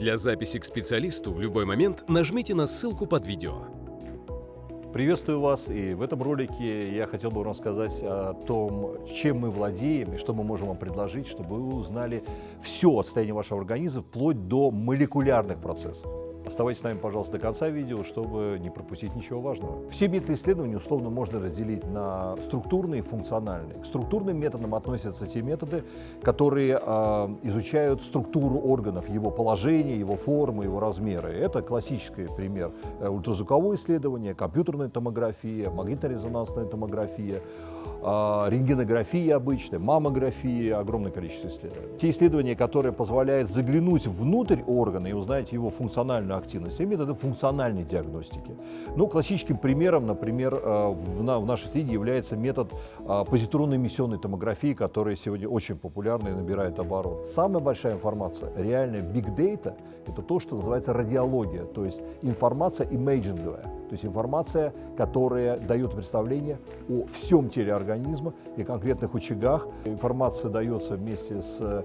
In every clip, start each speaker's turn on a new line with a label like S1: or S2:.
S1: Для записи к специалисту в любой момент нажмите на ссылку под видео.
S2: Приветствую вас, и в этом ролике я хотел бы вам рассказать о том, чем мы владеем и что мы можем вам предложить, чтобы вы узнали все о состоянии вашего организма, вплоть до молекулярных процессов. Оставайтесь с нами, пожалуйста, до конца видео, чтобы не пропустить ничего важного. Все методы исследования условно можно разделить на структурные и функциональные. К структурным методам относятся те методы, которые э, изучают структуру органов, его положение, его формы, его размеры. Это классический пример э, ультразвуковое исследование, компьютерная томография, магнитно-резонансная томография, э, рентгенография обычная, маммография, огромное количество исследований. Те исследования, которые позволяют заглянуть внутрь органа и узнать его функциональную активность, и методы функциональной диагностики. Ну, классическим примером, например, э, в, на, в нашей среде является метод э, позитронной эмиссионной томографии, который сегодня очень популярный и набирает оборот. Самая большая информация, реальная big data, это то, что называется радиология, то есть информация имейджинговая, то есть информация, которая дает представление о всем теле организма и конкретных очагах. Информация дается вместе с э,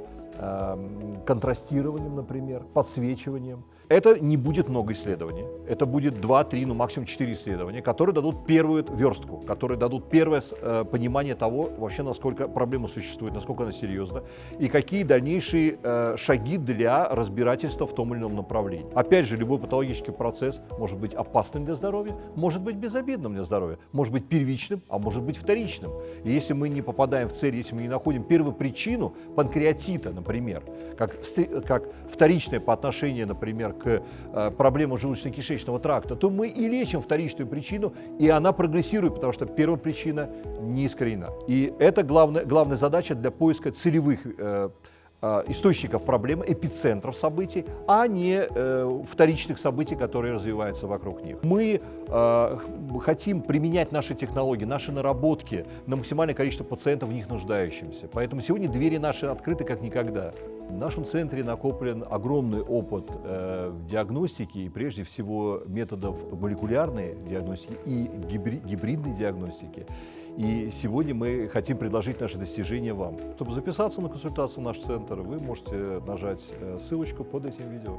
S2: контрастированием, например, подсвечиванием. Это не будет много исследований. Это будет 2, 3, ну максимум 4 исследования, которые дадут первую верстку, которые дадут первое э, понимание того, вообще насколько проблема существует, насколько она серьезна, и какие дальнейшие э, шаги для разбирательства в том или ином направлении. Опять же, любой патологический процесс может быть опасным для здоровья, может быть безобидным для здоровья, может быть первичным, а может быть вторичным. И если мы не попадаем в цель, если мы не находим первую причину панкреатита, например, как, как вторичное по отношению, например, к э, проблемам желудочно-кишечного тракта, то мы и лечим вторичную причину, и она прогрессирует, потому что первая причина не искоренена. И это главная, главная задача для поиска целевых э, источников проблемы, эпицентров событий, а не э, вторичных событий, которые развиваются вокруг них. Мы э, хотим применять наши технологии, наши наработки на максимальное количество пациентов, в них нуждающимся. Поэтому сегодня двери наши открыты как никогда. В нашем центре накоплен огромный опыт э, в диагностике и прежде всего методов молекулярной диагностики и гибридной диагностики. И сегодня мы хотим предложить наши достижения вам. Чтобы записаться на консультацию в наш центр, вы можете нажать э, ссылочку под этим видео.